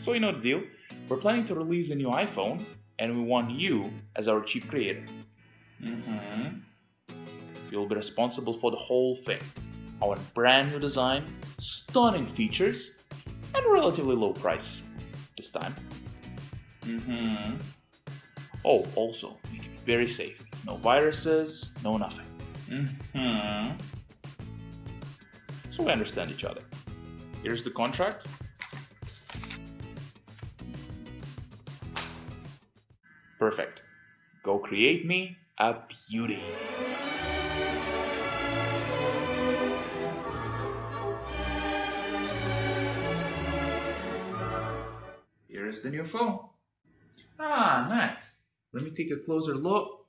So you know the deal. We're planning to release a new iPhone and we want you as our chief creator. Mm-hmm. You'll be responsible for the whole thing. Our brand new design, stunning features, and relatively low price this time. Mm-hmm. Oh, also, make it very safe. No viruses, no nothing. Mm-hmm. So we understand each other. Here's the contract. Perfect. Go create me a beauty. Here is the new phone. Ah, nice. Let me take a closer look.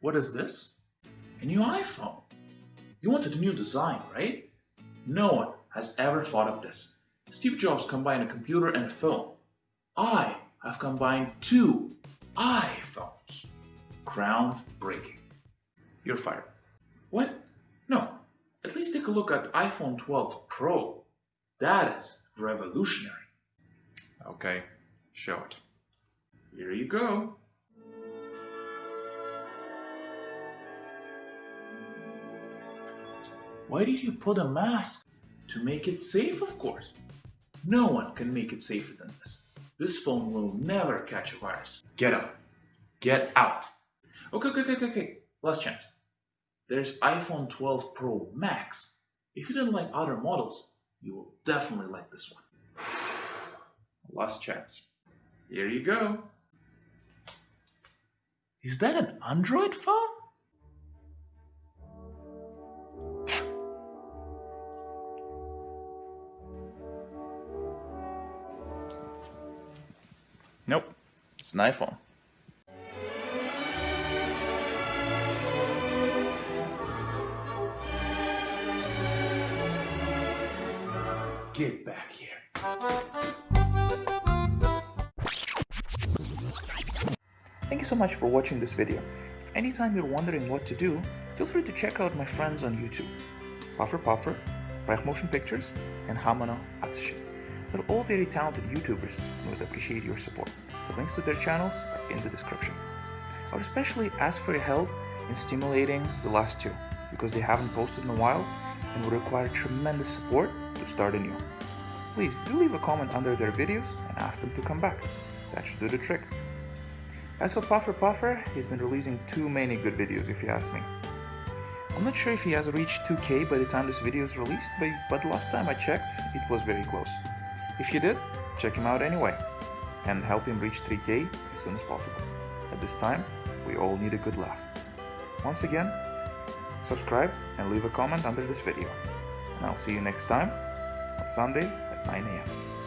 What is this? A new iPhone. You wanted a new design, right? No one has ever thought of this. Steve Jobs combined a computer and a phone. I have combined two iPhones. Groundbreaking. You're fired. What? No. At least take a look at iPhone 12 Pro. That is revolutionary. Okay, show it. Here you go. Why did you put a mask? To make it safe, of course. No one can make it safer than this. This phone will never catch a virus. Get out. Get out. Okay, okay, okay, okay. Last chance. There's iPhone 12 Pro Max. If you don't like other models, you will definitely like this one. Last chance. Here you go. Is that an Android phone? Nope, it's an iPhone. Get back here. Thank you so much for watching this video. If Anytime you're wondering what to do, feel free to check out my friends on YouTube. Puffer Puffer, Reich Motion Pictures, and Hamano Atsushi. They're all very talented YouTubers and would appreciate your support. The links to their channels are in the description. I would especially ask for your help in stimulating the last two because they haven't posted in a while and would require tremendous support to start anew. Please do leave a comment under their videos and ask them to come back. That should do the trick. As for Puffer Puffer, he's been releasing too many good videos if you ask me. I'm not sure if he has reached 2k by the time this video is released, but, but last time I checked, it was very close. If you did, check him out anyway, and help him reach 3k as soon as possible. At this time, we all need a good laugh. Once again, subscribe and leave a comment under this video. And I'll see you next time on Sunday at 9 a.m.